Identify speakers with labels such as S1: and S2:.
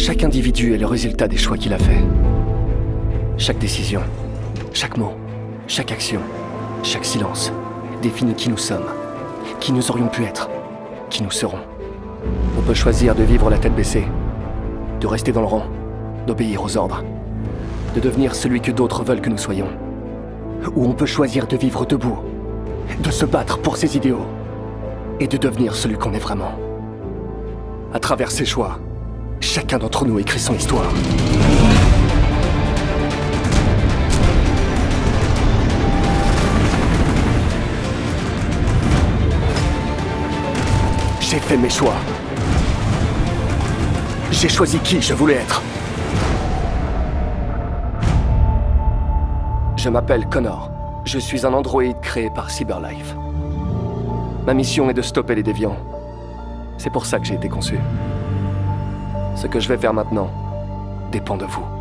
S1: Chaque individu est le résultat des choix qu'il a fait. Chaque décision, chaque mot, chaque action, chaque silence définit qui nous sommes, qui nous aurions pu être, qui nous serons. On peut choisir de vivre la tête baissée, de rester dans le rang, d'obéir aux ordres, de devenir celui que d'autres veulent que nous soyons. Ou on peut choisir de vivre debout, de se battre pour ses idéaux, et de devenir celui qu'on est vraiment. À travers ses choix, chacun d'entre nous écrit son histoire. J'ai fait mes choix. J'ai choisi qui je voulais être. Je m'appelle Connor. Je suis un androïde créé par Cyberlife. Ma mission est de stopper les déviants. C'est pour ça que j'ai été conçu. Ce que je vais faire maintenant dépend de vous.